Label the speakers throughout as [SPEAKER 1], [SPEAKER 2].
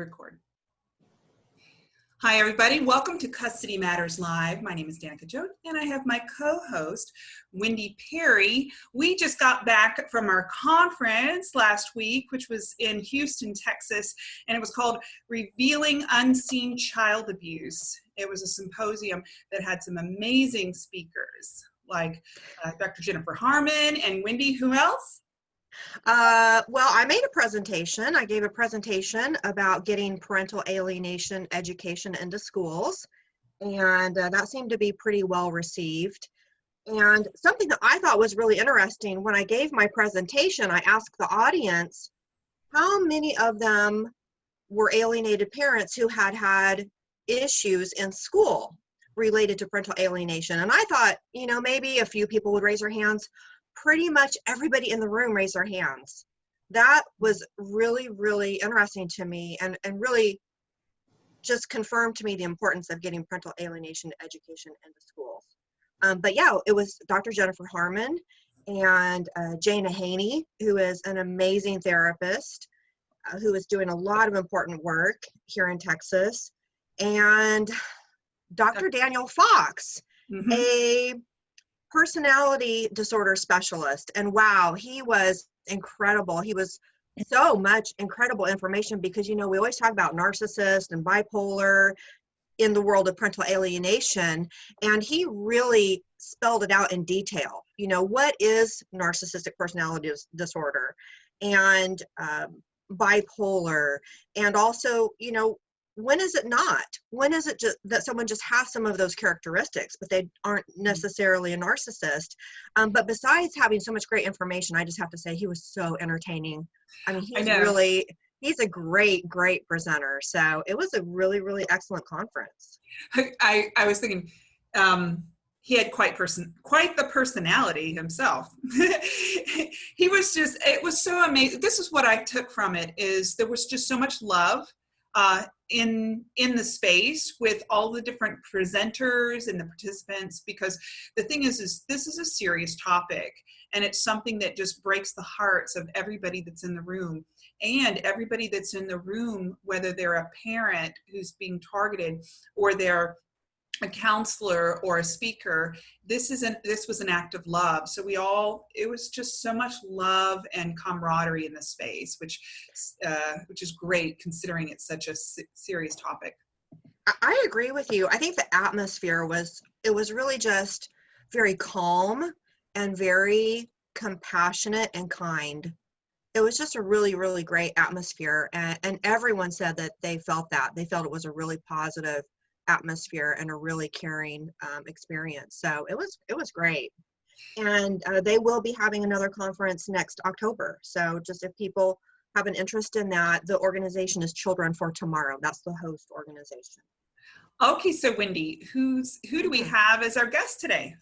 [SPEAKER 1] record. Hi, everybody. Welcome to Custody Matters Live. My name is Danica Jones, and I have my co-host, Wendy Perry. We just got back from our conference last week, which was in Houston, Texas, and it was called Revealing Unseen Child Abuse. It was a symposium that had some amazing speakers, like uh, Dr. Jennifer Harman and Wendy, who else?
[SPEAKER 2] Uh, well, I made a presentation. I gave a presentation about getting parental alienation education into schools, and uh, that seemed to be pretty well received. And something that I thought was really interesting when I gave my presentation, I asked the audience how many of them were alienated parents who had had issues in school related to parental alienation. And I thought, you know, maybe a few people would raise their hands pretty much everybody in the room raised their hands. That was really, really interesting to me and, and really just confirmed to me the importance of getting parental alienation education into schools. Um, but yeah, it was Dr. Jennifer Harman and uh, Jana Haney, who is an amazing therapist, uh, who is doing a lot of important work here in Texas, and Dr. Daniel Fox, mm-hmm. a personality disorder specialist. And wow, he was incredible. He was so much incredible information because, you know, we always talk about narcissist and bipolar in the world of parental alienation. And he really spelled it out in detail. You know, what is narcissistic personality disorder and um, bipolar? And also, you know, when is it not? When is it just that someone just has some of those characteristics but they aren't mm-hmm. necessarily a narcissist? Um, but besides having so much great information i just have to say he was so entertaining. I mean he's really he's a great great presenter. So it was a really really excellent conference.
[SPEAKER 1] I i was thinking um he had quite person quite the personality himself. He was just it was so amazing this is what i took from it is there was just so much love uh, in in the space with all the different presenters and the participants because the thing is is this is a serious topic and it's something that just breaks the hearts of everybody that's in the room. And everybody that's in the room whether they're a parent who's being targeted or they're a counselor or a speaker this isn't this was an act of love. So we all it was just so much love and camaraderie in the space which uh, which is great considering it's such a serious topic.
[SPEAKER 2] I agree with you. I think the atmosphere was it was really just very calm and very compassionate and kind. It was just a really really great atmosphere and, and everyone said that they felt that. They felt it was a really positive atmosphere and a really caring um, experience. So it was it was great. And uh, they will be having another conference next October. So just if people have an interest in that, the organization is Children for Tomorrow. That's the host organization.
[SPEAKER 1] Okay, so Wendy, who's who do we have as our guest today?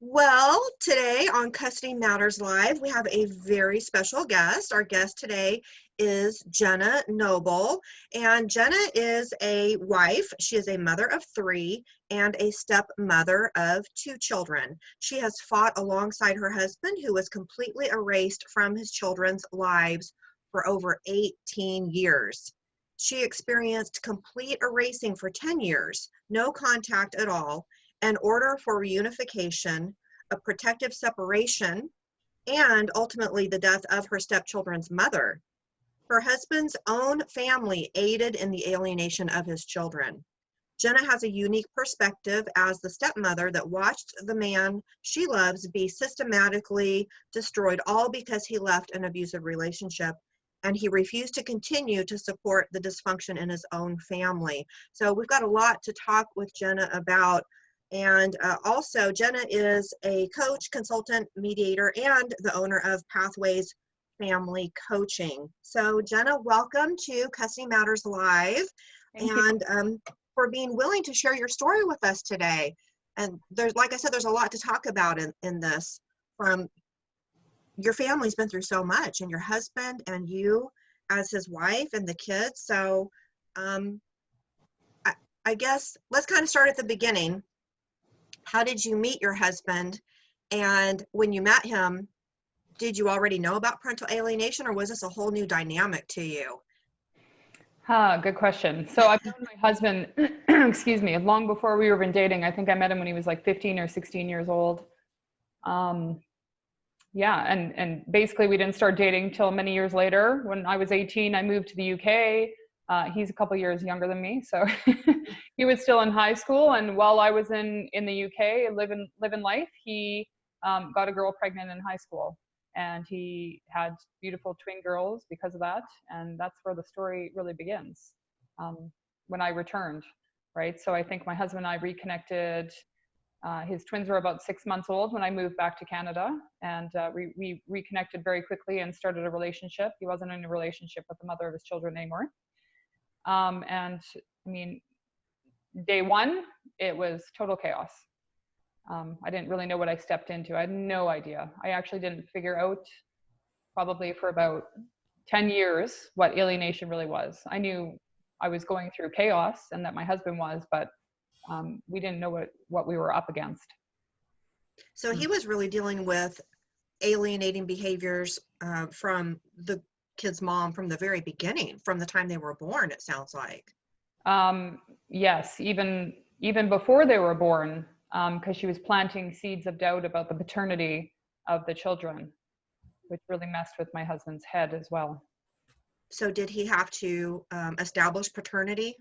[SPEAKER 2] Well, today on Custody Matters Live, we have a very special guest. Our guest today is Jenna Noble, and Jenna is a wife. She is a mother of three and a stepmother of two children. She has fought alongside her husband, who was completely erased from his children's lives for over 18 years. She experienced complete erasing for 10 years, no contact at all, an order for reunification, a protective separation, and ultimately the death of her stepchildren's mother. Her husband's own family aided in the alienation of his children. Jenna has a unique perspective as the stepmother that watched the man she loves be systematically destroyed, all because he left an abusive relationship and he refused to continue to support the dysfunction in his own family. So we've got a lot to talk with Jenna about and uh, also, Jenna is a coach, consultant, mediator, and the owner of Pathways Family Coaching. So, Jenna, welcome to Custody Matters Live, Thank and um, for being willing to share your story with us today. And there's, like I said, there's a lot to talk about in, in this. From your family's been through so much, and your husband and you as his wife and the kids. So, um, I, I guess let's kind of start at the beginning how did you meet your husband? And when you met him, did you already know about parental alienation or was this a whole new dynamic to you?
[SPEAKER 3] Ah, good question. So I've known my husband, excuse me, long before we were even dating. I think I met him when he was like 15 or 16 years old. Um, yeah, and and basically we didn't start dating till many years later. When I was 18, I moved to the UK. Uh, he's a couple years younger than me, so he was still in high school. And while I was in in the UK, living living life, he um, got a girl pregnant in high school and he had beautiful twin girls because of that and that's where the story really begins um, when i returned right? So i think my husband and i reconnected uh, his twins were about six months old when i moved back to canada and uh, we, we reconnected very quickly and started a relationship. He wasn't in a relationship with the mother of his children anymore. Um, and i mean day one it was total chaos um, I didn't really know what I stepped into. I had no idea. I actually didn't figure out probably for about 10 years what alienation really was. I knew I was going through chaos and that my husband was, but um, we didn't know what, what we were up against.
[SPEAKER 2] So he was really dealing with alienating behaviors uh, from the kid's mom from the very beginning, from the time they were born, it sounds like.
[SPEAKER 3] Um, yes, even even before they were born, because um, she was planting seeds of doubt about the paternity of the children, which really messed with my husband's head as well.
[SPEAKER 2] So, did he have to um, establish paternity?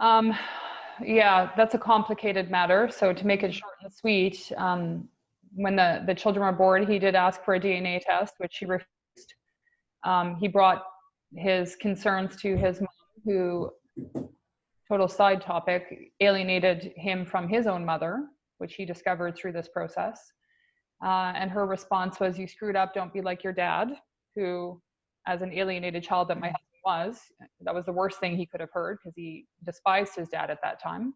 [SPEAKER 3] Um, yeah, that's a complicated matter. So, to make it short and sweet, um, when the, the children were born, he did ask for a DNA test, which he refused. Um, he brought his concerns to his mom, who total side topic, alienated him from his own mother, which he discovered through this process. Uh, and her response was, You screwed up, don't be like your dad, who, as an alienated child that my husband was, that was the worst thing he could have heard because he despised his dad at that time.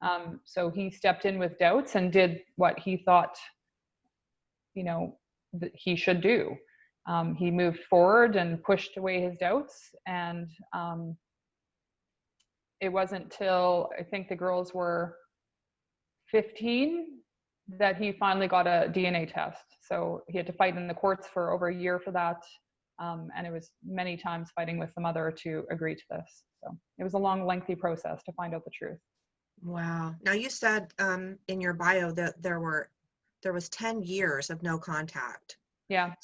[SPEAKER 3] Um, so he stepped in with doubts and did what he thought, you know, that he should do. Um, he moved forward and pushed away his doubts and um, it wasn't till I think the girls were 15 that he finally got a DNA test. So he had to fight in the courts for over a year for that. Um, and it was many times fighting with the mother to agree to this. So it was a long, lengthy process to find out the truth.
[SPEAKER 2] Wow. Now you said um, in your bio that there were there was 10 years of no contact.
[SPEAKER 3] Yeah.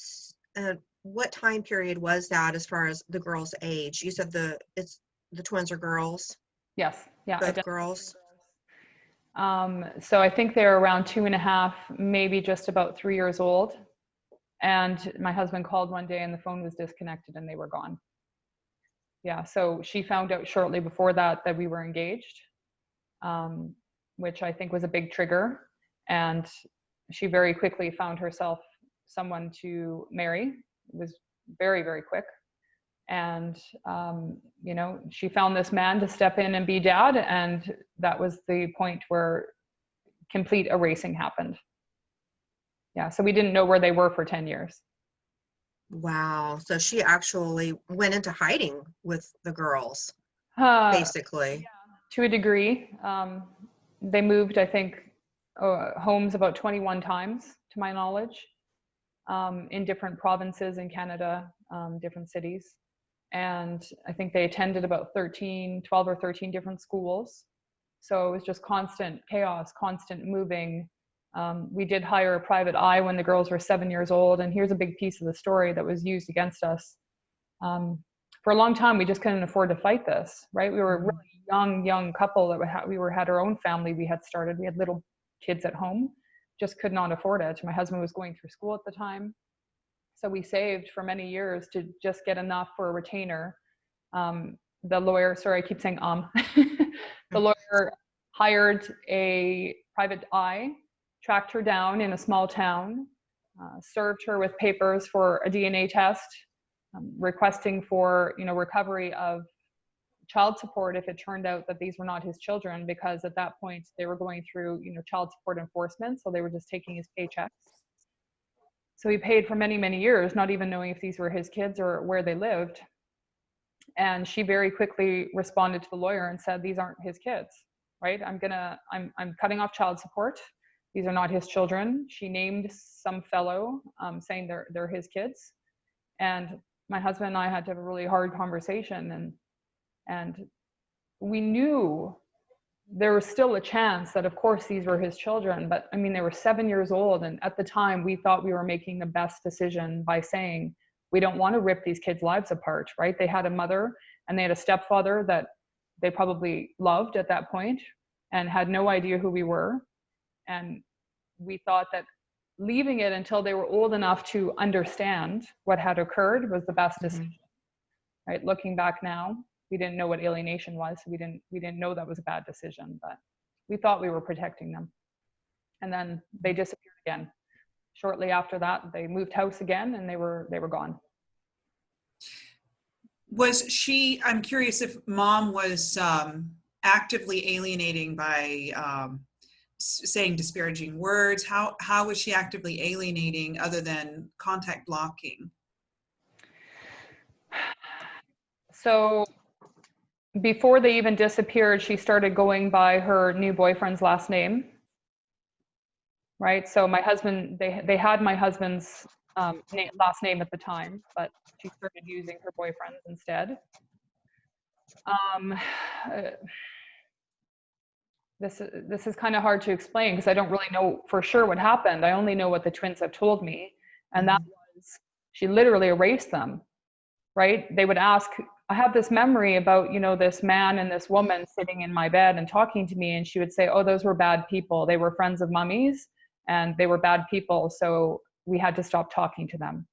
[SPEAKER 2] Uh, what time period was that as far as the girl's age? You said the it's the twins are girls.
[SPEAKER 3] Yes. Yeah.
[SPEAKER 2] Both girls.
[SPEAKER 3] Um, so I think they're around two and a half, maybe just about three years old. And my husband called one day and the phone was disconnected and they were gone. Yeah. So she found out shortly before that that we were engaged, um, which I think was a big trigger. And she very quickly found herself someone to marry. It was very, very quick and um, you know she found this man to step in and be dad and that was the point where complete erasing happened. Yeah so we didn't know where they were for 10 years.
[SPEAKER 2] Wow so she actually went into hiding with the girls
[SPEAKER 3] uh,
[SPEAKER 2] basically.
[SPEAKER 3] Yeah, to a degree. Um, they moved i think uh, homes about 21 times to my knowledge um, in different provinces in canada um, different cities and I think they attended about 13, 12 or 13 different schools. So it was just constant chaos, constant moving. Um, we did hire a private eye when the girls were seven years old, and here's a big piece of the story that was used against us. Um, for a long time, we just couldn't afford to fight this, right? We were a really young, young couple that we had, we were had our own family. We had started. We had little kids at home, just could not afford it. My husband was going through school at the time, so we saved for many years to just get enough for a retainer. Um, the lawyer, sorry, I keep saying um, the lawyer hired a private eye, tracked her down in a small town, uh, served her with papers for a DNA test, um, requesting for you know recovery of child support if it turned out that these were not his children because at that point they were going through you know child support enforcement so they were just taking his paychecks so he paid for many, many years, not even knowing if these were his kids or where they lived. And she very quickly responded to the lawyer and said, These aren't his kids, right? I'm gonna, I'm, I'm cutting off child support. These are not his children. She named some fellow um, saying they're, they're his kids. And my husband and I had to have a really hard conversation and and we knew there was still a chance that of course these were his children but i mean they were 7 years old and at the time we thought we were making the best decision by saying we don't want to rip these kids lives apart right they had a mother and they had a stepfather that they probably loved at that point and had no idea who we were and we thought that leaving it until they were old enough to understand what had occurred was the best
[SPEAKER 2] Mhm.
[SPEAKER 3] decision right looking back now we didn't know what alienation was so we didn't we didn't know that was a bad decision but we thought we were protecting them and then they disappeared again shortly after that they moved house again and they were they were gone
[SPEAKER 1] Was she, I'm curious if mom was um, actively alienating by um, saying disparaging words. How, how was she actively alienating other than contact blocking?
[SPEAKER 3] So before they even disappeared, she started going by her new boyfriend's last name. Right. So my husband, they they had my husband's um, last name at the time, but she started using her boyfriend's instead. Um, uh, this this is kind of hard to explain because I don't really know for sure what happened. I only know what the twins have told me, and that was she literally erased them right? They would ask i have this memory about you know this man and this woman sitting in my bed and talking to me and she would say oh those were bad people. They were friends of mummies and they were bad people so we had to stop talking to them.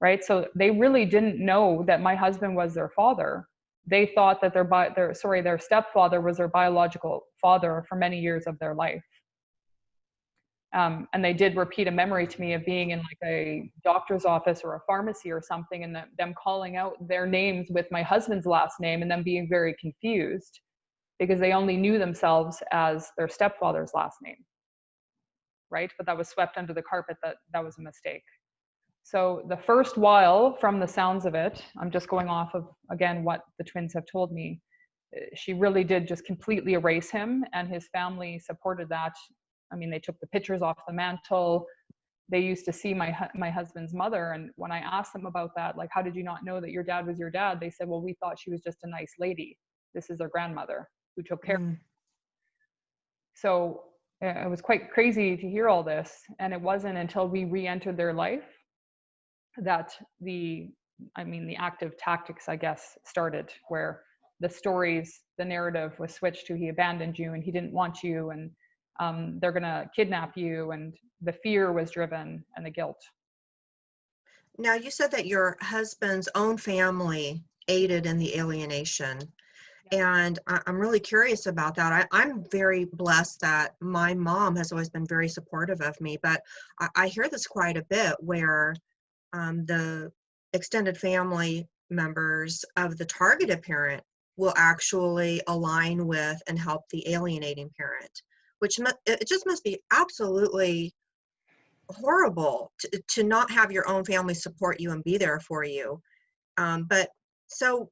[SPEAKER 3] Right? So they really didn't know that my husband was their father. They thought that their bi- their sorry their stepfather was their biological father for many years of their life um, and they did repeat a memory to me of being in like a doctor's office or a pharmacy or something and them, calling out their names with my husband's last name and them being very confused because they only knew themselves as their stepfather's last name. Right? But that was swept under the carpet that that was a mistake. So the first while from the sounds of it i'm just going off of again what the twins have told me uh, she really did just completely erase him and his family supported that I mean, they took the pictures off the mantle. They used to see my my husband's mother, and when I asked them about that, like, how did you not know that your dad was your dad? They said, well, we thought she was just a nice lady. This is their grandmother who took care.
[SPEAKER 2] Mm.
[SPEAKER 3] So uh, it was quite crazy to hear all this, and it wasn't until we re-entered their life that the, I mean, the active tactics, I guess, started where the stories, the narrative was switched to he abandoned you and he didn't want you and um, they're going to kidnap you and the fear was driven and the guilt
[SPEAKER 2] Now, you said that your husband's own family aided in the alienation. And I'm really curious about that. I, I'm very blessed that my mom has always been very supportive of me, but I, I hear this quite a bit where um, the extended family members of the targeted parent will actually align with and help the alienating parent, which it just must be absolutely horrible to, to not have your own family support you and be there for you. Um, but so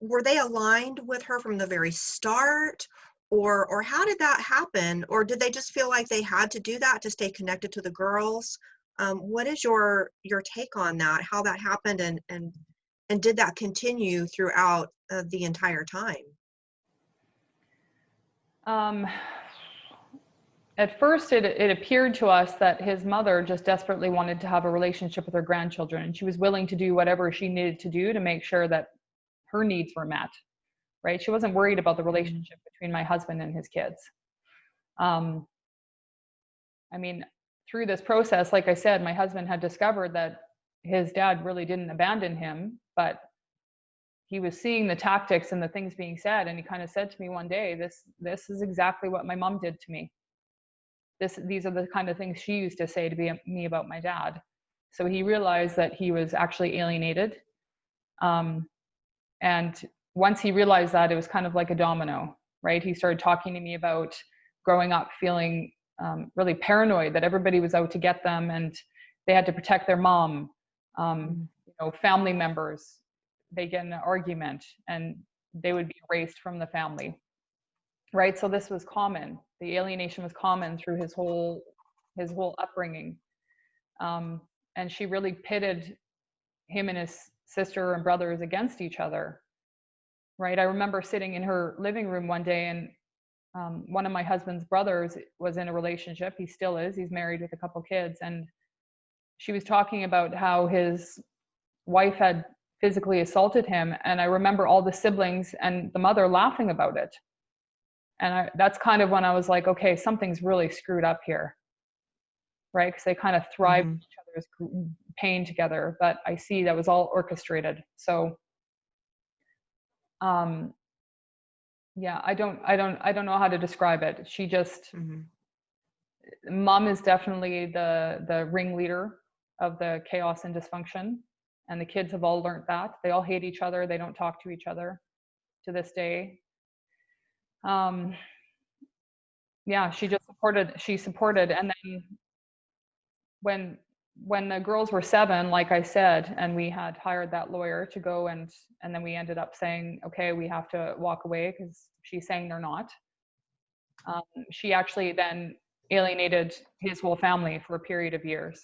[SPEAKER 2] were they aligned with her from the very start? Or or how did that happen? Or did they just feel like they had to do that to stay connected to the girls? Um, what is your your take on that how that happened and and and did that continue throughout uh, the entire time?
[SPEAKER 3] Um, at first it, it appeared to us that his mother just desperately wanted to have a relationship with her grandchildren and she was willing to do whatever she needed to do to make sure that her needs were met right? She wasn't worried about the relationship between my husband and his kids. Um, i mean through this process like i said my husband had discovered that his dad really didn't abandon him but he was seeing the tactics and the things being said and he kind of said to me one day this this is exactly what my mom did to me this these are the kind of things she used to say to be, me about my dad. So he realized that he was actually alienated um, and once he realized that it was kind of like a domino right? He started talking to me about growing up feeling um, really paranoid that everybody was out to get them and they had to protect their mom um, you know family members. They get in an argument and they would be erased from the family right so this was common the alienation was common through his whole his whole upbringing um, and she really pitted him and his sister and brothers against each other. Right. I remember sitting in her living room one day and um, one of my husband's brothers was in a relationship. He still is. He's married with a couple kids. And she was talking about how his wife had physically assaulted him. And I remember all the siblings and the mother laughing about it. And I, that's kind of when I was like, okay, something's really screwed up here. Right. Because they kind of thrived
[SPEAKER 2] Mhm.
[SPEAKER 3] each other's pain together. But I see that was all orchestrated. So, um, yeah, I don't, I don't, I don't know how to describe it. She just,
[SPEAKER 2] Mhm.
[SPEAKER 3] mom is definitely the the ringleader of the chaos and dysfunction and the kids have all learned that they all hate each other they don't talk to each other to this day um yeah she just supported she supported and then when when the girls were seven like i said and we had hired that lawyer to go and and then we ended up saying okay we have to walk away because she's saying they're not um, she actually then alienated his whole family for a period of years.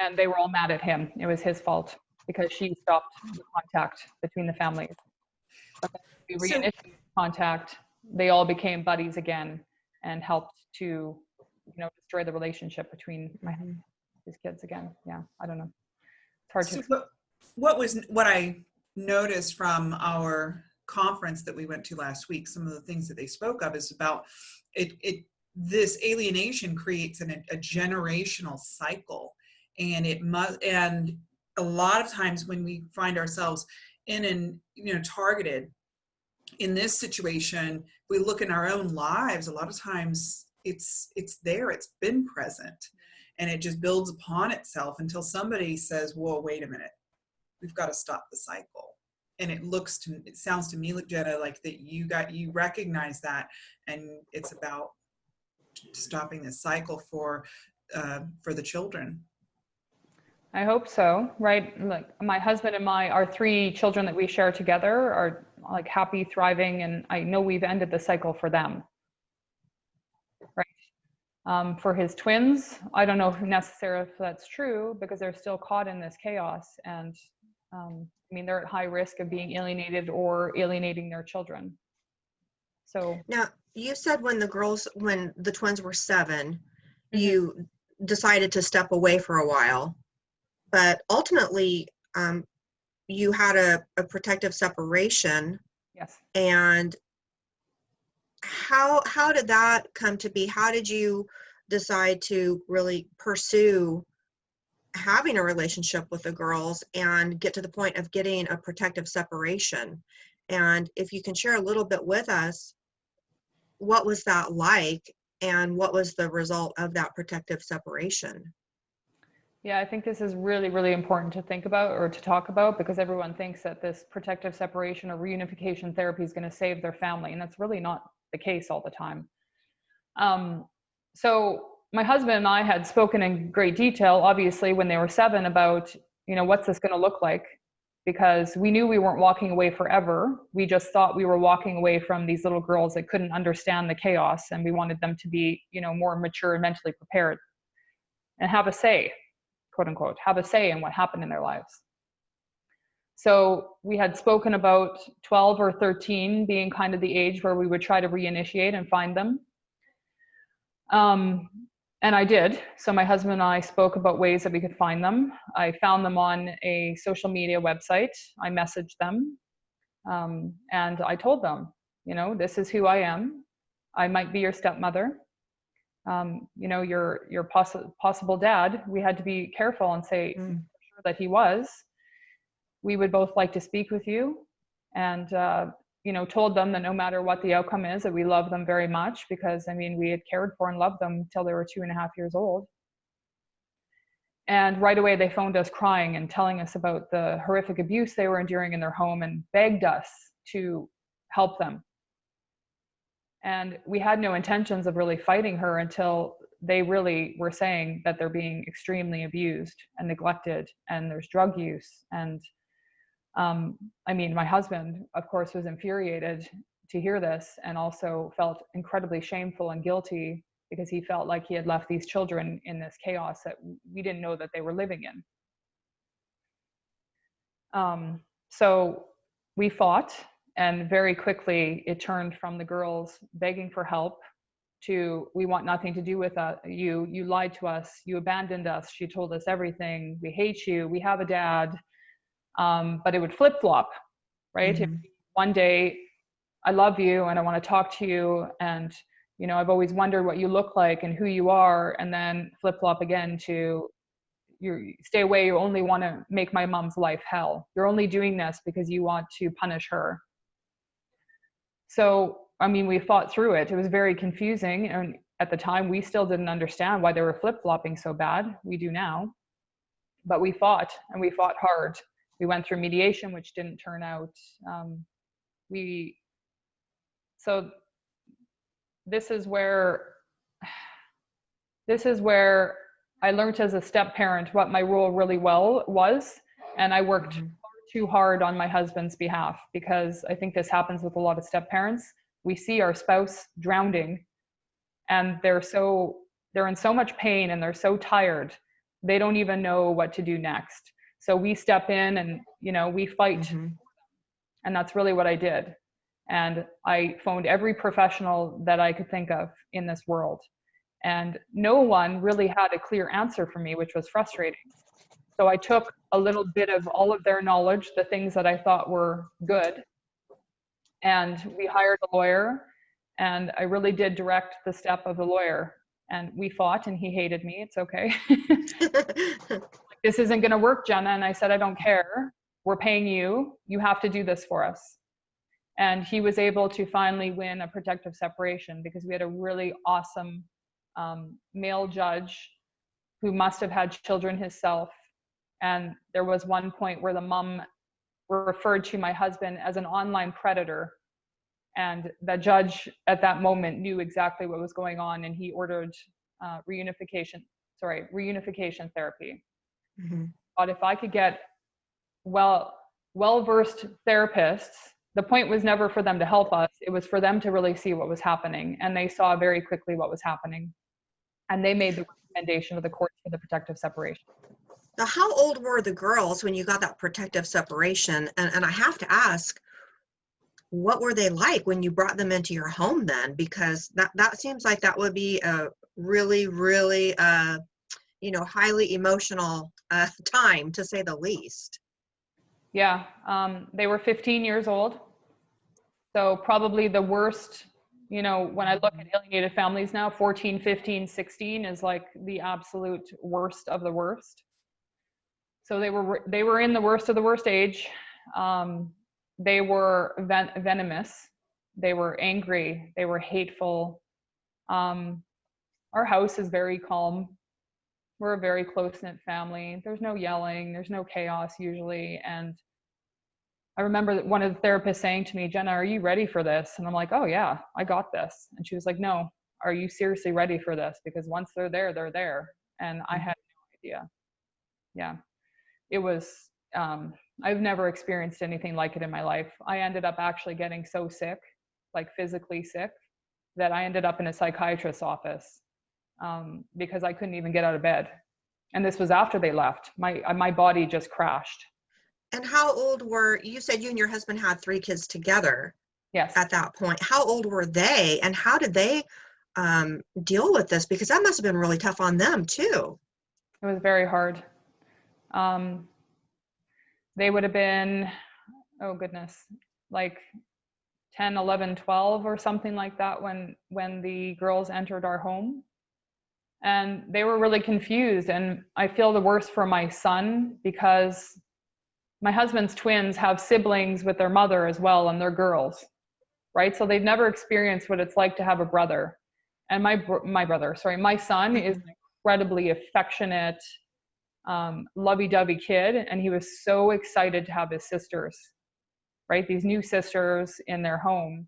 [SPEAKER 3] And they were all mad at him. It was his fault because she stopped the contact between the families. We
[SPEAKER 1] So-
[SPEAKER 3] reinitiated contact. They all became buddies again and helped to, you know, destroy the relationship between my,
[SPEAKER 2] mm-hmm.
[SPEAKER 3] his kids again. Yeah, I don't know. It's hard
[SPEAKER 1] So
[SPEAKER 3] to.
[SPEAKER 1] what, what was what I noticed from our conference that we went to last week, some of the things that they spoke of is about it. it this alienation creates an, a generational cycle, and it must. And a lot of times when we find ourselves in and you know targeted in this situation, we look in our own lives. A lot of times it's it's there. It's been present and it just builds upon itself until somebody says whoa wait a minute we've got to stop the cycle and it looks to it sounds to me like jenna like that you got you recognize that and it's about stopping the cycle for uh, for the children
[SPEAKER 3] I hope so, right? Like my husband and my, our three children that we share together are like happy, thriving, and I know we've ended the cycle for them. Right. Um, for his twins, I don't know if necessarily if that's true because they're still caught in this chaos. And um, I mean, they're at high risk of being alienated or alienating their children. So,
[SPEAKER 2] Now, you said when the girls, when the twins were 7
[SPEAKER 3] Mhm.
[SPEAKER 2] you decided to step away for a while, but ultimately, um, you had a, a protective separation.
[SPEAKER 3] yes.
[SPEAKER 2] And how how did that come to be? How did you decide to really pursue having a relationship with the girls and get to the point of getting a protective separation? And if you can share a little bit with us, what was that like and what was the result of that protective separation?
[SPEAKER 3] Yeah, I think this is really, really important to think about or to talk about because everyone thinks that this protective separation or reunification therapy is going to save their family, and that's really not the case all the time. Um, so my husband and I had spoken in great detail, obviously, when they were seven, about you know what's this going to look like, because we knew we weren't walking away forever. We just thought we were walking away from these little girls that couldn't understand the chaos, and we wanted them to be you know more mature and mentally prepared, and have a say quote unquote, have a say in what happened in their lives. So we had spoken about 12 or 13 being kind of the age where we would try to reinitiate and find them. Um, and I did. So my husband and I spoke about ways that we could find them. I found them on a social media website. I messaged them um, and I told them, you know, this is who I am. I might be your stepmother um, you know, your your possi- possible dad, we had to be careful and say
[SPEAKER 2] Mm.
[SPEAKER 3] sure that he was. We would both like to speak with you, and uh, you know, told them that no matter what the outcome is, that we love them very much because I mean, we had cared for and loved them till they were two and a half years old. And right away, they phoned us crying and telling us about the horrific abuse they were enduring in their home and begged us to help them and we had no intentions of really fighting her until they really were saying that they're being extremely abused and neglected and there's drug use. And um, i mean my husband of course was infuriated to hear this and also felt incredibly shameful and guilty because he felt like he had left these children in this chaos that we didn't know that they were living in. Um, so we fought, and very quickly it turned from the girls begging for help to we want nothing to do with uh, you. You lied to us. You abandoned us. she told us everything. We hate you. We have a dad. Um, but it would flip flop, right?
[SPEAKER 2] Mhm.
[SPEAKER 3] one day I love you and I want to talk to you and you know I've always wondered what you look like and who you are and then flip flop again to you stay away you only want to make my mom's life hell you're only doing this because you want to punish her so I mean we fought through it. It was very confusing and at the time we still didn't understand why they were flip flopping so bad. We do now. But we fought and we fought hard. We went through mediation which didn't turn out um, we so this is where this is where i learned as a step parent what my role really well was and i worked
[SPEAKER 2] Mhm.
[SPEAKER 3] Too hard on my husband's behalf because i think this happens with a lot of step parents we see our spouse drowning and they're so they're in so much pain and they're so tired they don't even know what to do next so we step in and you know we fight
[SPEAKER 2] Mhm.
[SPEAKER 3] and that's really what I did. And I phoned every professional that I could think of in this world. And no one really had a clear answer for me, which was frustrating. So I took a little bit of all of their knowledge, the things that I thought were good, and we hired a lawyer. And I really did direct the step of the lawyer. And we fought, and he hated me. It's okay. this isn't going to work, Jenna. And I said, I don't care. We're paying you. You have to do this for us. And he was able to finally win a protective separation because we had a really awesome um, male judge who must have had children himself. And there was one point where the mom referred to my husband as an online predator. And the judge at that moment knew exactly what was going on and he ordered uh, reunification, sorry, reunification therapy
[SPEAKER 2] Mhm.
[SPEAKER 3] but if I could get well well versed therapists, the point was never for them to help us. It was for them to really see what was happening, and they saw very quickly what was happening, and they made the recommendation of the court for the protective separation.
[SPEAKER 2] Now, how old were the girls when you got that protective separation? And, and I have to ask, what were they like when you brought them into your home then? Because that, that seems like that would be a really, really, uh, you know, highly emotional uh, time to say the least.
[SPEAKER 3] Yeah, um, they were 15 years old, so probably the worst. You know, when I look at alienated families now, 14, 15, 16 is like the absolute worst of the worst. So they were they were in the worst of the worst age. Um, they were ven- venomous. They were angry. They were hateful. Um, our house is very calm. We're a very close knit family. There's no yelling. There's no chaos usually. And I remember one of the therapists saying to me, Jenna, are you ready for this? And I'm like, oh yeah, I got this. And she was like, no, are you seriously ready for this? Because once they're there, they're there. And I had no idea. Yeah, it was. Um, I've never experienced anything like it in my life. I ended up actually getting so sick, like physically sick, that I ended up in a psychiatrist's office um, because I couldn't even get out of bed. And this was after they left. My uh, my body just crashed.
[SPEAKER 2] And how old were, you said you and your husband had three kids together
[SPEAKER 3] Yes.
[SPEAKER 2] at that point. How old were they and how did they um, deal with this? Because that must have been really tough on them too.
[SPEAKER 3] It was very hard. Um, they would have been, oh goodness, like 10, 11, 12 or something like that when when the girls entered our home. And they were really confused. And I feel the worst for my son because my husband's twins have siblings with their mother as well, and they're girls, right? So they've never experienced what it's like to have a brother. And my my brother, sorry, my son is an incredibly affectionate, um, lovey-dovey kid, and he was so excited to have his sisters, right? These new sisters in their home,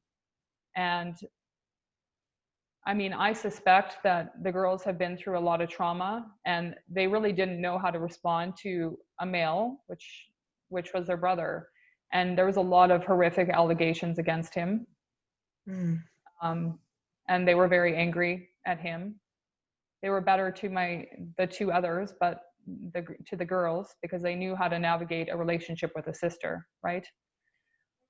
[SPEAKER 3] and I mean, I suspect that the girls have been through a lot of trauma, and they really didn't know how to respond to a male, which which was their brother, and there was a lot of horrific allegations against him,
[SPEAKER 2] Mm.
[SPEAKER 3] um, and they were very angry at him. They were better to my the two others, but the to the girls because they knew how to navigate a relationship with a sister, right?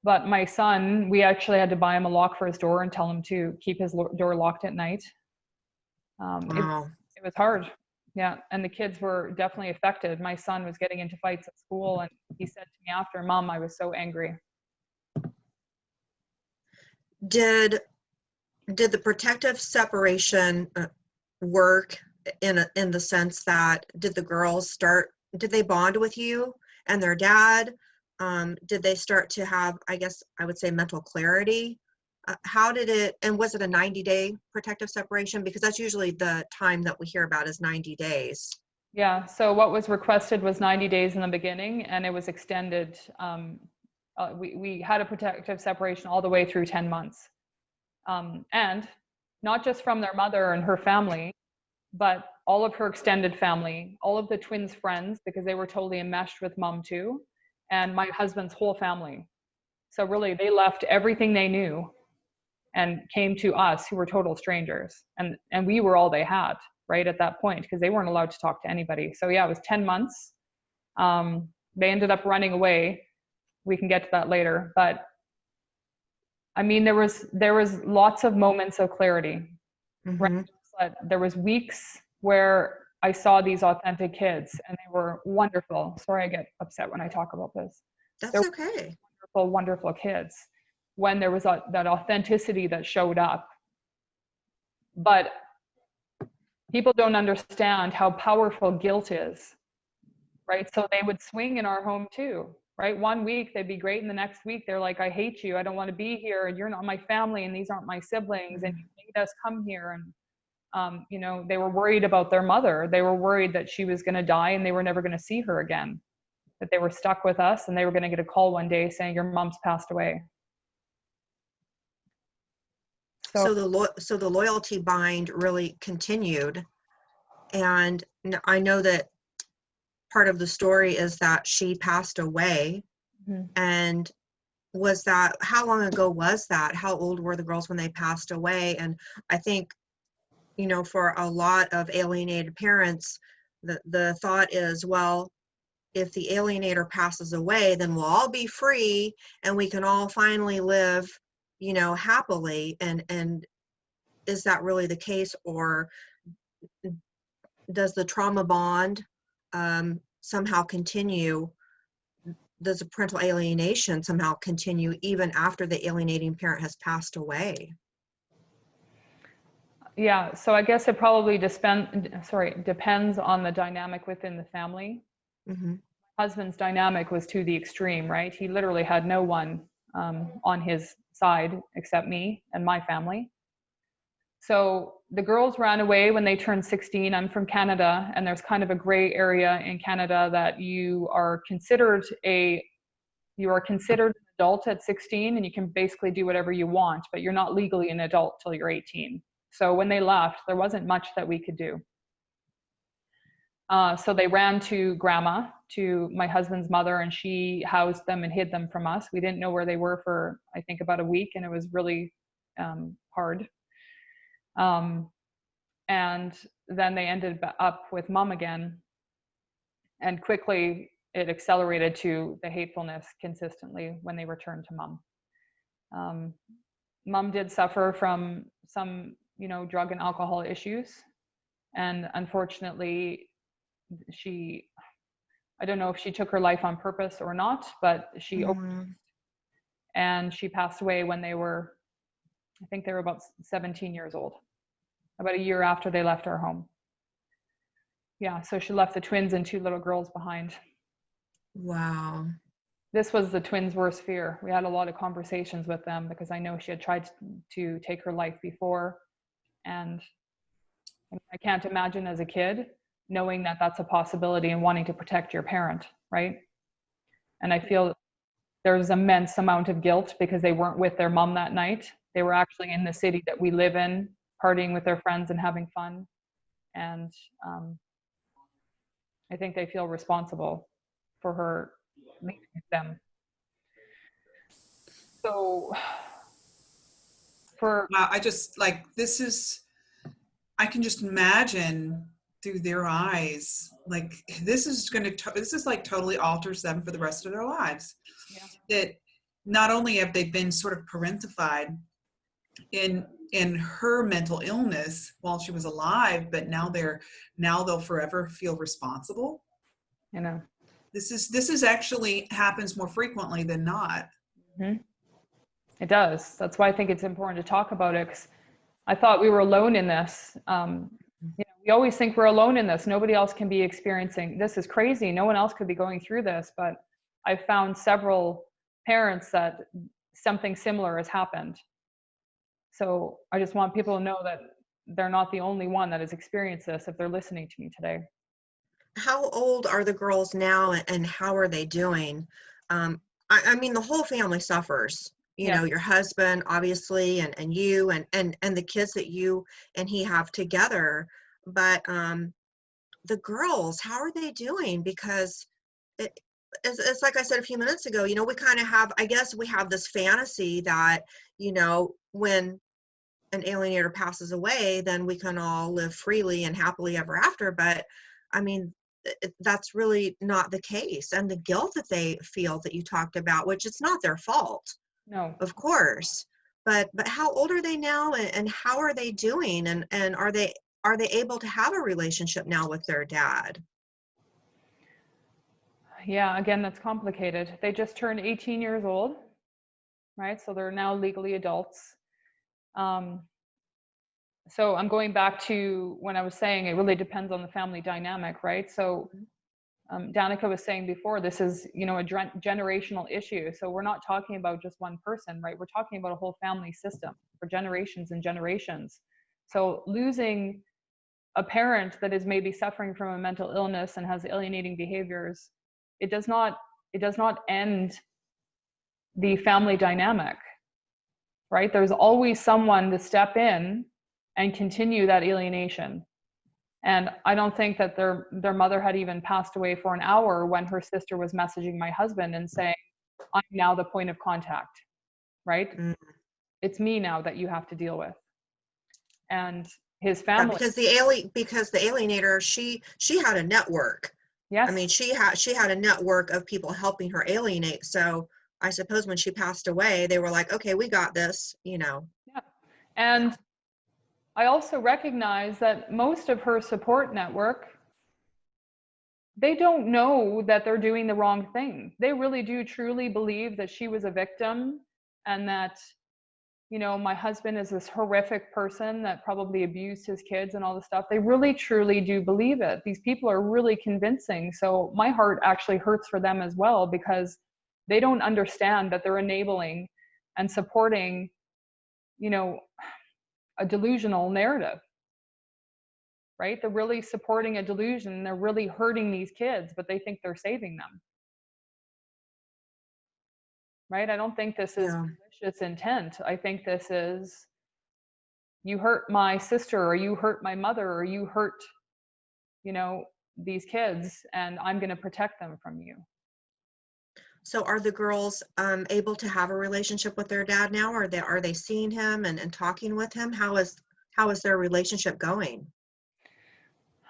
[SPEAKER 3] But my son, we actually had to buy him a lock for his door and tell him to keep his lo- door locked at night. Um, it,
[SPEAKER 2] Wow.
[SPEAKER 3] it was hard. Yeah, and the kids were definitely affected. My son was getting into fights at school, and he said to me after, "Mom, I was so angry."
[SPEAKER 2] Did did the protective separation uh, work in a, in the sense that did the girls start did they bond with you and their dad? Um, did they start to have I guess I would say mental clarity? Uh, how did it and was it a 90 day protective separation because that's usually the time that we hear about is 90 days.
[SPEAKER 3] Yeah. So what was requested was 90 days in the beginning, and it was extended. Um, uh, we we had a protective separation all the way through 10 months, um, and not just from their mother and her family, but all of her extended family, all of the twins' friends, because they were totally enmeshed with mom too, and my husband's whole family. So really, they left everything they knew and came to us, who were total strangers, and and we were all they had right at that point because they weren't allowed to talk to anybody. So yeah, it was 10 months. Um, they ended up running away. We can get to that later, but I mean, there was there was lots of moments of clarity. Right. But there was weeks where I saw these authentic kids, and they were wonderful. Sorry, I get upset when I talk about this.
[SPEAKER 2] That's
[SPEAKER 3] There-
[SPEAKER 2] okay.
[SPEAKER 3] Wonderful, wonderful kids. When there was a, that authenticity that showed up, but people don't understand how powerful guilt is right so they would swing in our home too right one week they'd be great and the next week they're like i hate you i don't want to be here and you're not my family and these aren't my siblings and mm-hmm. you made us come here and um, you know they were worried about their mother. They were worried that she was going to die and they were never going to see her again. That they were stuck with us and they were going to get a call one day saying your mom's passed away. So,
[SPEAKER 2] so the so the loyalty bind really continued. And I know that part of the story is that she passed away.
[SPEAKER 3] Mhm.
[SPEAKER 2] and was that how long ago was that? How old were the girls when they passed away? And i think you know for a lot of alienated parents the the thought is well if the alienator passes away then we'll all be free and we can all finally live you know happily. And and is that really the case or does the trauma bond um, somehow continue? Does the parental alienation somehow continue even after the alienating parent has passed away
[SPEAKER 3] Yeah, so I guess it probably depend, sorry, depends on the dynamic within the family.
[SPEAKER 2] hmm
[SPEAKER 3] Husband's dynamic was to the extreme, right? He literally had no one um, on his side except me and my family. So the girls ran away when they turned 16. I'm from Canada, and there's kind of a gray area in Canada that you are considered a you are considered an adult at 16, and you can basically do whatever you want, but you're not legally an adult till you're 18. So when they left, there wasn't much that we could do. Uh, so they ran to grandma, to my husband's mother, and she housed them and hid them from us. We didn't know where they were for, I think, about a week, and it was really um, hard. Um, and then they ended up with mom again. And quickly, it accelerated to the hatefulness consistently when they returned to mom. Um, mom did suffer from some, you know, drug and alcohol issues. And unfortunately, she i don't know if she took her life on purpose or not but she
[SPEAKER 2] Mhm.
[SPEAKER 3] and she passed away when they were i think they were about 17 years old about a year after they left our home. Yeah so she left the twins and two little girls behind.
[SPEAKER 2] Wow.
[SPEAKER 3] This was the twins worst fear. We had a lot of conversations with them because i know she had tried to take her life before and i can't imagine as a kid knowing that that's a possibility and wanting to protect your parent right? And i feel there's immense amount of guilt because they weren't with their mom that night. They were actually in the city that we live in partying with their friends and having fun. And um, i think they feel responsible for her leaving them. So for
[SPEAKER 1] Wow, I just like this is I can just imagine through their eyes like this is going to this is like totally alters them for the rest of their lives
[SPEAKER 3] Yeah.
[SPEAKER 1] that not only have they been sort of parentified in in her mental illness while she was alive but now they're now they'll forever feel responsible
[SPEAKER 3] You know.
[SPEAKER 1] this is this is actually happens more frequently than not mm-hmm.
[SPEAKER 3] It does. That's why I think it's important to talk about it. 'cause I thought we were alone in this. Um, you know, we always think we're alone in this. Nobody else can be experiencing this. Is crazy. No one else could be going through this. But I found several parents that something similar has happened. So I just want people to know that they're not the only one that has experienced this. If they're listening to me today.
[SPEAKER 2] How old are the girls now and- and how are they doing? Um, I, I mean, the whole family suffers. You
[SPEAKER 3] Yeah.
[SPEAKER 2] know, your husband, obviously, and, and you and, and, and the kids that you and he have together. But um, the girls, how are they doing? Because it, it's, it's like I said a few minutes ago, you know, we kind of have, I guess we have this fantasy that, you know, when an alienator passes away, then we can all live freely and happily ever after. But I mean, that's really not the case. And the guilt that they feel that you talked about, which it's not their fault,
[SPEAKER 3] No.
[SPEAKER 2] of course. But but how old are they now, and, and how are they doing, and and are they are they able to have a relationship now with their dad?
[SPEAKER 3] Yeah, again, that's complicated. They just turned 18 years old, right? So they're now legally adults. Um, so I'm going back to when I was saying it really depends on the family dynamic, right? So um, Danica was saying before, this is you know a generational issue. So we're not talking about just one person, right? We're talking about a whole family system for generations and generations. So losing a parent that is maybe suffering from a mental illness and has alienating behaviors it does not it does not end the family dynamic right there's always someone to step in and continue that alienation and i don't think that their their mother had even passed away for an hour when her sister was messaging my husband and saying i'm now the point of contact right
[SPEAKER 2] Mm.
[SPEAKER 3] it's me now that you have to deal with and his
[SPEAKER 2] Yeah,
[SPEAKER 3] family
[SPEAKER 2] because the alien because the alienator she she had a network.
[SPEAKER 3] yes
[SPEAKER 2] I mean, she had she had a network of people helping her alienate. So I suppose when she passed away, they were like, okay, we got this. You know. Yeah.
[SPEAKER 3] And I also recognize that most of her support network, they don't know that they're doing the wrong thing. They really do truly believe that she was a victim and that, you know, my husband is this horrific person that probably abused his kids and all this stuff. They really truly do believe it. These people are really convincing. So my heart actually hurts for them as well because they don't understand that they're enabling and supporting, you know, a delusional narrative right? They're really supporting a delusion they're really hurting these kids but they think they're saving them. Right? I don't think this is
[SPEAKER 2] Yeah.
[SPEAKER 3] malicious intent. I think this is you hurt my sister or you hurt my mother or you hurt you know these kids and i'm going to protect them from you
[SPEAKER 2] So are the girls um, able to have a relationship with their dad now? Are they are they seeing him and, and talking with him? How is how is their relationship going?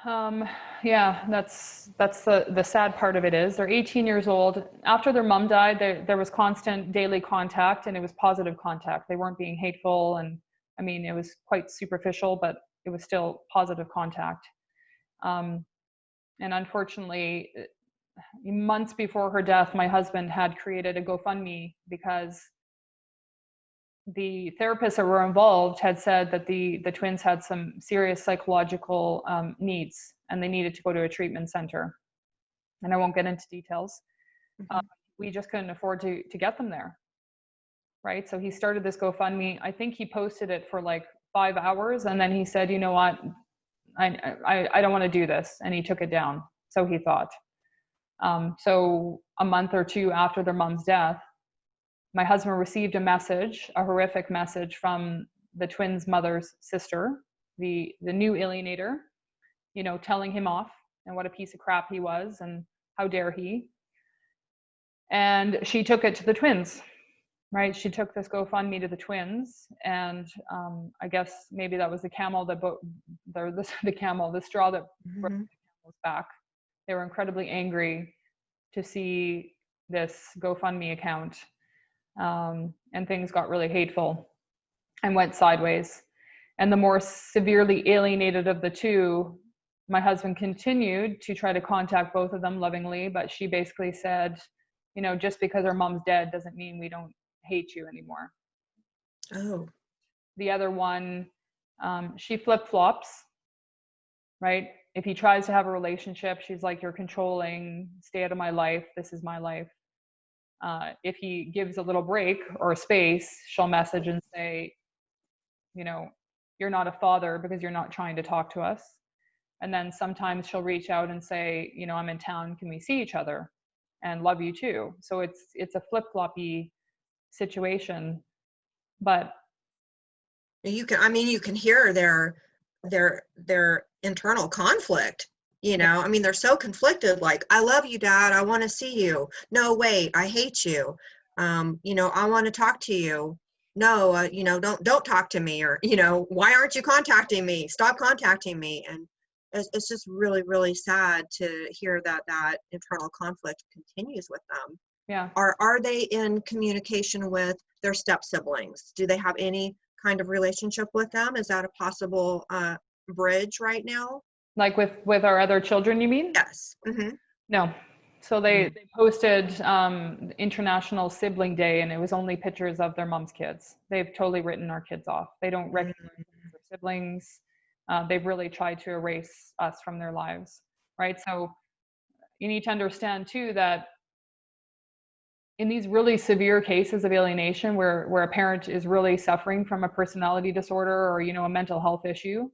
[SPEAKER 3] Um, yeah, that's that's the the sad part of it is they're 18 years old. After their mom died, there there was constant daily contact, and it was positive contact. They weren't being hateful, and I mean it was quite superficial, but it was still positive contact. Um, and unfortunately, months before her death, my husband had created a GoFundMe because the therapists that were involved had said that the the twins had some serious psychological um, needs and they needed to go to a treatment center. And i won't get into details. Um, we just couldn't afford to to get them there. Right? So he started this gofundme. I think he posted it for like five hours and then he said you know what? I i, I don't want to do this. And he took it down. So he thought um, so a month or two after their mom's death my husband received a message, a horrific message from the twins' mother's sister, the the new alienator, you know, telling him off and what a piece of crap he was and how dare he. And she took it to the twins. right? She took this GoFundMe to the twins, and um, I guess maybe that was the camel that bo- the, the the camel, the straw that broke
[SPEAKER 2] Mhm.
[SPEAKER 3] the camel's back. They were incredibly angry to see this GoFundMe account, um, and things got really hateful and went sideways. And the more severely alienated of the two, my husband continued to try to contact both of them lovingly, but she basically said, you know, just because our mom's dead doesn't mean we don't hate you anymore.
[SPEAKER 2] Oh,
[SPEAKER 3] The other one, um, she flip flops, right? If he tries to have a relationship, she's like, you're controlling, stay out of my life, this is my life. Uh, if he gives a little break or a space, she'll message and say, you know, you're not a father because you're not trying to talk to us. And then sometimes she'll reach out and say, you know, I'm in town, can we see each other? And love you too. So it's it's a flip floppy situation. But
[SPEAKER 2] you can, I mean, you can hear their, their, their internal conflict. You know, I mean, they're so conflicted, like, I love you, dad. I want to see you. No, wait, I hate you. Um, you know, I want to talk to you. No, uh, you know, don't, don't talk to me or, you know, why aren't you contacting me? Stop contacting me. And it's, it's just really, really sad to hear that that internal conflict continues with them.
[SPEAKER 3] yeah,
[SPEAKER 2] Are, are they in communication with their step siblings? Do they have any kind of relationship with them? Is that a possible uh, bridge right now?
[SPEAKER 3] like with with our other children, you mean?
[SPEAKER 2] Yes. hmm
[SPEAKER 3] No. So they, they posted um, International Sibling Day, and it was only pictures of their mom's kids. They've totally written our kids off. They don't recognize as their siblings. Uh, they've really tried to erase us from their lives, right? So you need to understand too that in these really severe cases of alienation, where where a parent is really suffering from a personality disorder or you know a mental health issue,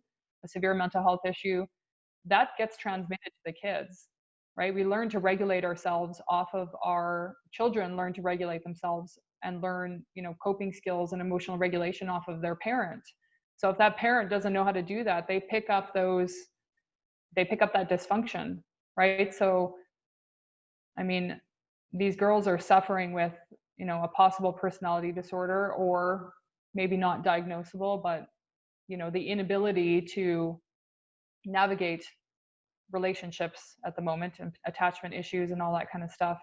[SPEAKER 3] a severe mental health issue, that gets transmitted to the kids right? We learn to regulate ourselves off of our children learn to regulate themselves and learn you know coping skills and emotional regulation off of their parent. So if that parent doesn't know how to do that they pick up those they pick up that dysfunction right? So i mean these girls are suffering with you know a possible personality disorder or maybe not diagnosable but you know the inability to navigate relationships at the moment and attachment issues and all that kind of stuff.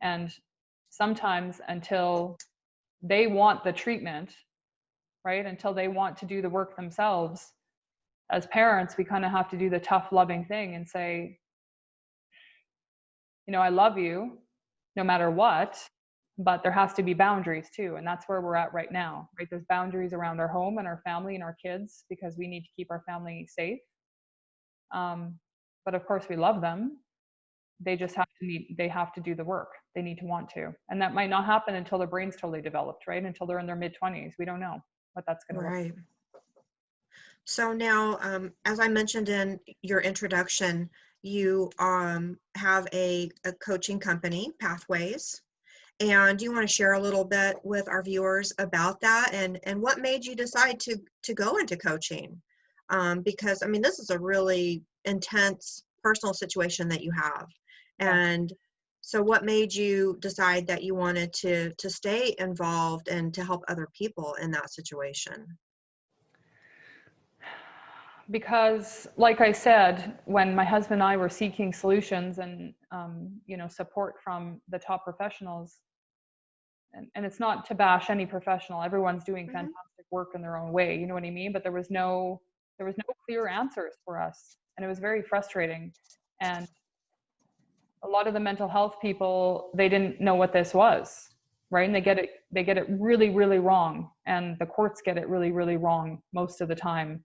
[SPEAKER 3] And sometimes until they want the treatment right until they want to do the work themselves as parents we kind of have to do the tough loving thing and say you know i love you no matter what but there has to be boundaries too and that's where we're at right now right? There's boundaries around our home and our family and our kids because we need to keep our family safe. Um, but of course we love them. They just have to need they have to do the work. They need to want to. And that might not happen until their brain's totally developed right? Until they're in their mid 20s we don't know what that's going to look
[SPEAKER 2] Right. So now, um, as I mentioned in your introduction, you um, have a, a coaching company, Pathways. And do you want to share a little bit with our viewers about that and, and what made you decide to, to go into coaching? Um, because, I mean, this is a really intense personal situation that you have. And so what made you decide that you wanted to, to stay involved and to help other people in that situation?
[SPEAKER 3] Because like i said when my husband and i were seeking solutions and um, you know support from the top professionals and, and it's not to bash any professional. Everyone's doing
[SPEAKER 2] Mhm.
[SPEAKER 3] fantastic work in their own way you know what i mean? But there was no there was no clear answers for us and it was very frustrating. And a lot of the mental health people they didn't know what this was right? And they get it they get it really really wrong and the courts get it really really wrong most of the time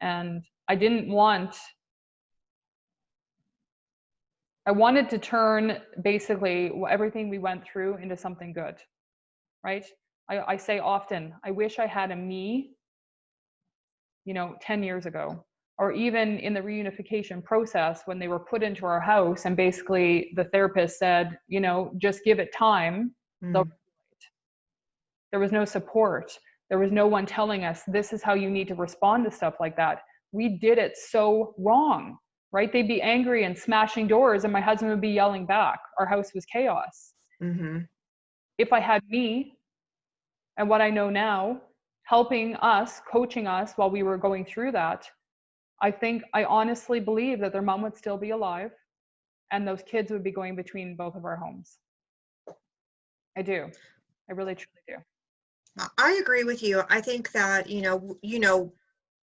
[SPEAKER 3] and i didn't want i wanted to turn basically everything we went through into something good right? I, I say often i wish i had a me you know 10 years ago or even in the reunification process when they were put into our house and basically the therapist said you know just give it time.
[SPEAKER 2] Mm,
[SPEAKER 3] there was no support there was no one telling us this is how you need to respond to stuff like that we did it so wrong right they'd be angry and smashing doors and my husband would be yelling back our house was chaos
[SPEAKER 2] mhm,
[SPEAKER 3] if i had me And what I know now, helping us, coaching us while we were going through that, I think I honestly believe that their mom would still be alive and those kids would be going between both of our homes. I do. I really truly do.
[SPEAKER 2] I- agree with you. I think that, you know, you know,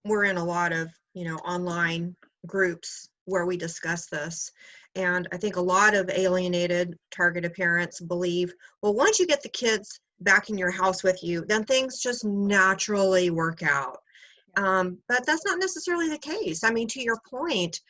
[SPEAKER 2] we're in a lot of, you know, online groups where we discuss this. And I think a lot of alienated targeted parents believe, well, once you get the kids back in your house with you, then things just naturally work out. Um, but that's not necessarily the case. I mean, to your point,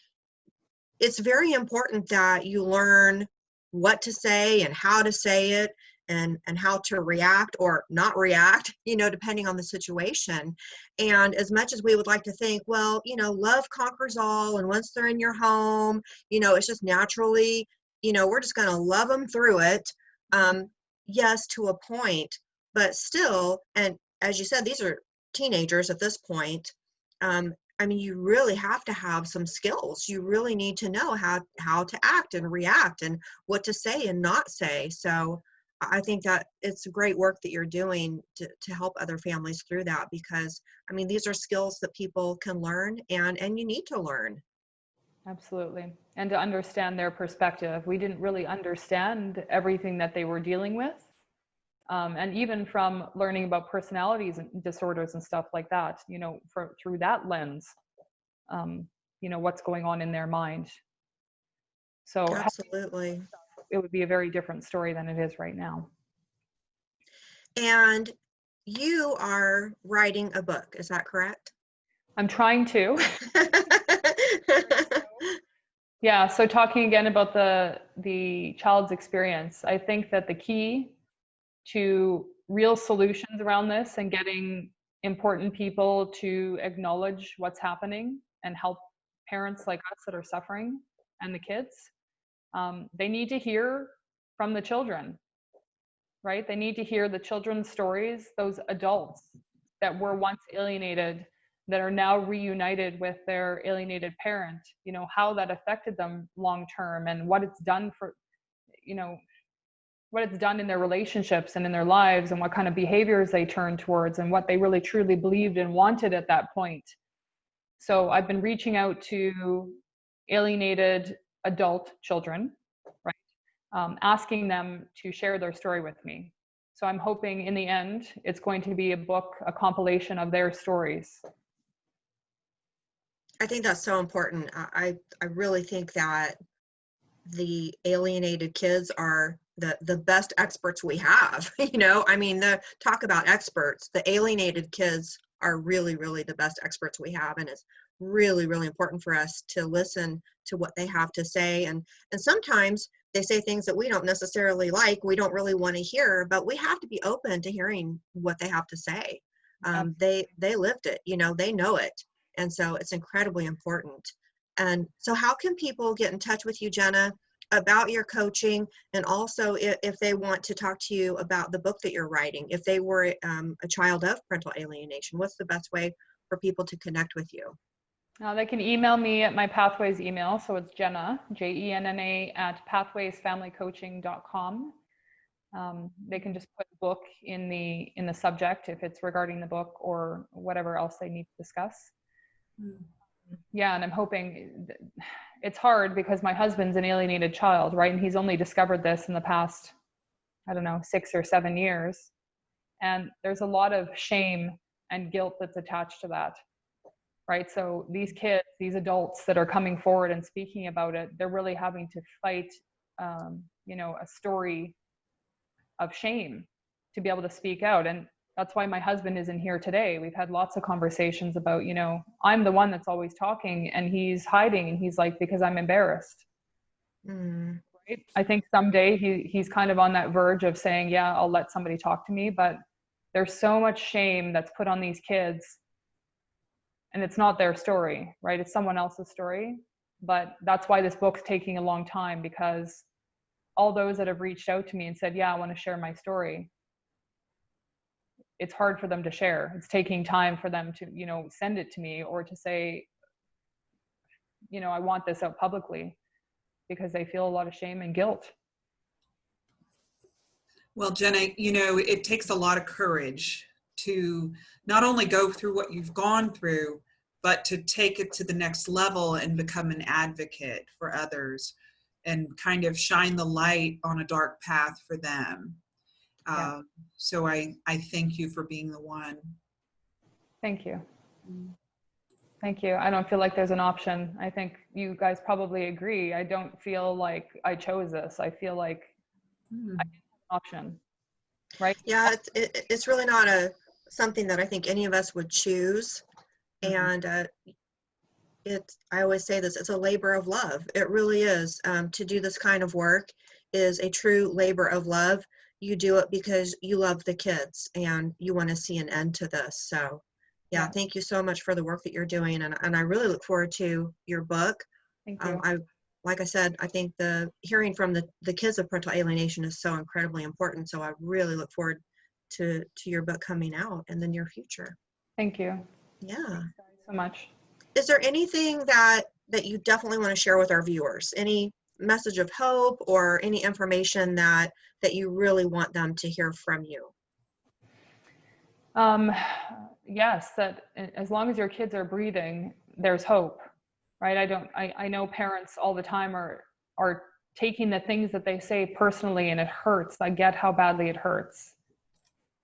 [SPEAKER 2] it's very important that you learn what to say and how to say it and and how to react or not react you know depending on the situation. And as much as we would like to think well you know love conquers all and once they're in your home you know it's just naturally you know we're just going to love them through it um yes to a point but still and as you said these are teenagers at this point um i mean you really have to have some skills. You really need to know how how to act and react and what to say and not say. So I think that it's great work that you're doing to, to help other families through that because I mean these are skills that people can learn and and you need to learn.
[SPEAKER 3] Absolutely. And to understand their perspective. We didn't really understand everything that they were dealing with. Um, and even from learning about personalities and disorders and stuff like that, you know, for, through that lens, um, you know, what's going on in their mind. So
[SPEAKER 2] Absolutely.
[SPEAKER 3] It would be a very different story than it is right now.
[SPEAKER 2] And you are writing a book, is that correct?
[SPEAKER 3] I'm trying to. Yeah, so talking again about the the child's experience, I think that the key to real solutions around this and getting important people to acknowledge what's happening and help parents like us that are suffering and the kids, um, they need to hear from the children, right? They need to hear the children's stories, those adults that were once alienated that are now reunited with their alienated parent you know how that affected them long term and what it's done for you know what it's done in their relationships and in their lives and what kind of behaviors they turn towards and what they really truly believed and wanted at that point so i've been reaching out to alienated adult children right um, asking them to share their story with me. So i'm hoping in the end it's going to be a book a compilation of their stories.
[SPEAKER 2] I think that's so important. I I really think that the alienated kids are the the best experts we have you know? I mean the talk about experts. The alienated kids are really really the best experts we have and it's really really important for us to listen to what they have to say and and sometimes they say things that we don't necessarily like we don't really want to hear but we have to be open to hearing what they have to say. Um, they they lived it you know they know it and so it's incredibly important. And so how can people get in touch with you jenna about your coaching and also if, if they want to talk to you about the book that you're writing? If they were um, a child of parental alienation what's the best way for people to connect with you
[SPEAKER 3] Uh, they can email me at my Pathways email. So it's Jenna, J E N N A, at pathwaysfamilycoaching.com. Um, they can just put book in the in the subject if it's regarding the book or whatever else they need to discuss.
[SPEAKER 1] Mm.
[SPEAKER 3] Yeah, and I'm hoping it's hard because my husband's an alienated child, right? And he's only discovered this in the past, I don't know, six or seven years. And there's a lot of shame and guilt that's attached to that right? So these kids, these adults that are coming forward and speaking about it, they're really having to fight, um, you know, a story of shame to be able to speak out. And that's why my husband isn't here today. We've had lots of conversations about, you know, I'm the one that's always talking and he's hiding and he's like, because I'm embarrassed.
[SPEAKER 2] mm,
[SPEAKER 3] Right? I think someday he, he's kind of on that verge of saying, yeah, I'll let somebody talk to me. But there's so much shame that's put on these kids and it's not their story, right? It's someone else's story. But that's why this book's taking a long time because all those that have reached out to me and said, Yeah, I want to share my story, it's hard for them to share. It's taking time for them to, you know, send it to me or to say, you know, I want this out publicly because they feel a lot of shame and guilt.
[SPEAKER 1] Well, Jenna, you know, it takes a lot of courage to not only go through what you've gone through, but to take it to the next level and become an advocate for others and kind of shine the light on a dark path for them.
[SPEAKER 3] Yeah.
[SPEAKER 1] Um, so I, I thank you for being the one.
[SPEAKER 3] Thank you. Thank you. I don't feel like there's an option. I think you guys probably agree. I don't feel like I chose this. I feel like
[SPEAKER 1] Hmm.
[SPEAKER 3] option, right?
[SPEAKER 2] Yeah, it's, it, it's really not a, something that I think any of us would choose.
[SPEAKER 1] Mhm.
[SPEAKER 2] And uh, it's, I always say this, it's a labor of love. It really is. Um, to do this kind of work is a true labor of love. You do it because you love the kids and you want to see an end to this. So, yeah,
[SPEAKER 3] Yeah.
[SPEAKER 2] thank you so much for the work that you're doing. And, and I really look forward to your book.
[SPEAKER 3] Thank you.
[SPEAKER 2] Um, I, like I said, I think the hearing from the, the kids of parental alienation is so incredibly important. So I really look forward to, to your book coming out in the near future.
[SPEAKER 3] Thank you.
[SPEAKER 2] Yeah.
[SPEAKER 3] So much.
[SPEAKER 2] Is there anything that, that you definitely want to share with our viewers? Any message of hope or any information that, that you really want them to hear from you?
[SPEAKER 3] Um, yes, that as long as your kids are breathing, there's hope, right? I don't, I, I know parents all the time are, are taking the things that they say personally and it hurts. I get how badly it hurts,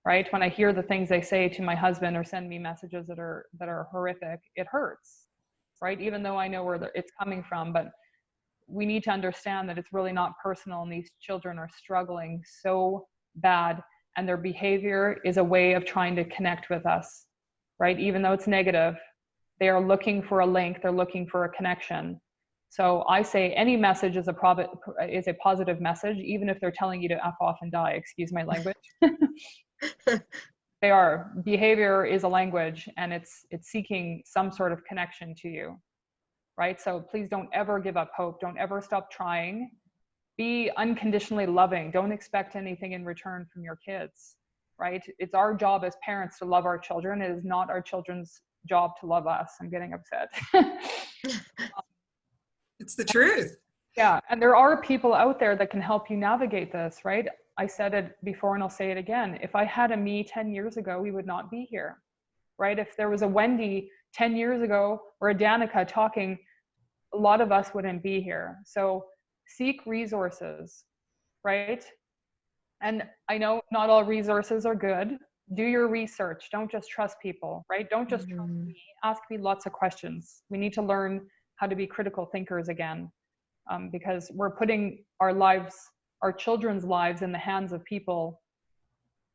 [SPEAKER 3] right? When I hear the things they say to my husband or send me messages that are, that are horrific, it hurts, right? Even though I know where it's coming from, but we need to understand that it's really not personal and these children are struggling so bad and their behavior is a way of trying to connect with us right even though it's negative they are looking for a link they're looking for a connection so i say any message is a provi- is a positive message even if they're telling you to f off and die excuse my language they are. Behavior is a language and it's it's seeking some sort of connection to you right? So please don't ever give up hope. Don't ever stop trying. Be unconditionally loving. Don't expect anything in return from your kids right? It's our job as parents to love our children. It is not our children's job to love us. I'm getting upset.
[SPEAKER 1] It's the truth.
[SPEAKER 3] yeah and there are people out there that can help you navigate this right i said it before and i'll say it again. If i had a me 10 years ago we would not be here right? If there was a wendy 10 years ago or a danica talking a lot of us wouldn't be here. So seek resources right? And i know not all resources are good. Do your research. Don't just trust people right? Don't just trust
[SPEAKER 2] Mhm.
[SPEAKER 3] me. Ask me lots of questions. We need to learn how to be critical thinkers again um, because we're putting our lives our children's lives in the hands of people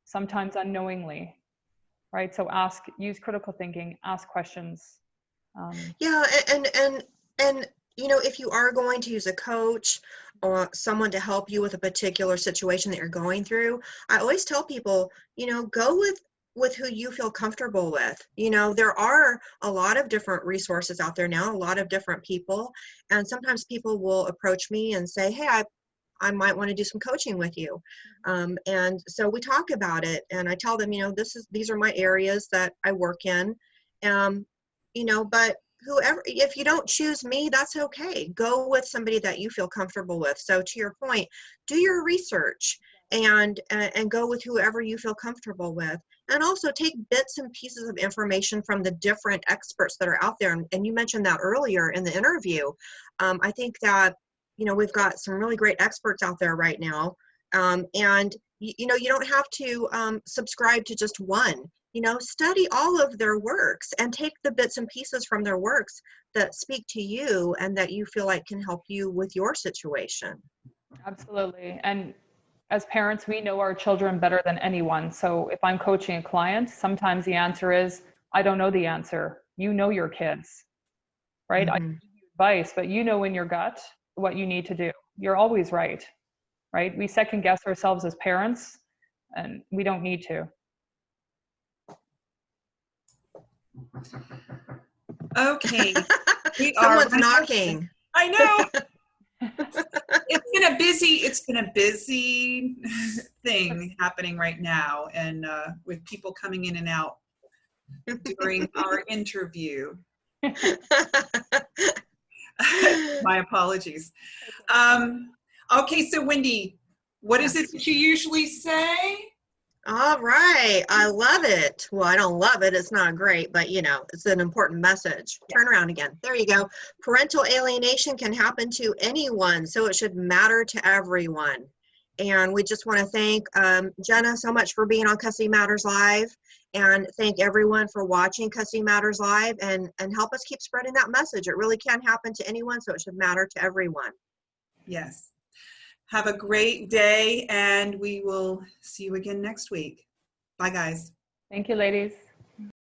[SPEAKER 3] sometimes unknowingly right so ask use critical thinking ask questions um,
[SPEAKER 2] Yeah, and and and you know, if you are going to use a coach or someone to help you with a particular situation that you're going through, I always tell people, you know, go with with who you feel comfortable with. You know, there are a lot of different resources out there now, a lot of different people, and sometimes people will approach me and say, "Hey, I I might want to do some coaching with you." Um, and so we talk about it, and I tell them, you know, this is these are my areas that I work in. Um, you know, but whoever if you don't choose me that's okay. Go with somebody that you feel comfortable with. So to your point do your research and uh, and go with whoever you feel comfortable with. And also take bits and pieces of information from the different experts that are out there. And, and you mentioned that earlier in the interview. Um, i think that you know we've got some really great experts out there right now um, and you, you know you don't have to um, subscribe to just one you know study all of their works and take the bits and pieces from their works that speak to you and that you feel like can help you with your situation
[SPEAKER 3] Absolutely. And as parents, we know our children better than anyone. So if I'm coaching a client, sometimes the answer is, I don't know the answer. You know your kids, right? I
[SPEAKER 2] Mhm.
[SPEAKER 3] give you advice, but you know in your gut what you need to do. You're always right, right? We second guess ourselves as parents, and we don't need to.
[SPEAKER 1] Okay. We
[SPEAKER 2] someone's
[SPEAKER 1] running-
[SPEAKER 2] knocking
[SPEAKER 1] I know. it's been a busy. It's been a busy thing happening right now, and uh, with people coming in and out during our interview. My apologies. Um, okay, so Wendy, What is it that you usually say?
[SPEAKER 2] All right. I love it. Well, I don't love it. It's not great, but you know, it's an important message. Turn around again. There you go. Parental alienation can happen to anyone, so it should matter to everyone. And we just want to thank um, Jenna so much for being on Custody Matters Live and thank everyone for watching Custody Matters Live and, and help us keep spreading that message. It really can happen to anyone, so it should matter to everyone.
[SPEAKER 1] Yes. Have a great day and we will see you again next week. Bye, guys.
[SPEAKER 3] Thank you, ladies.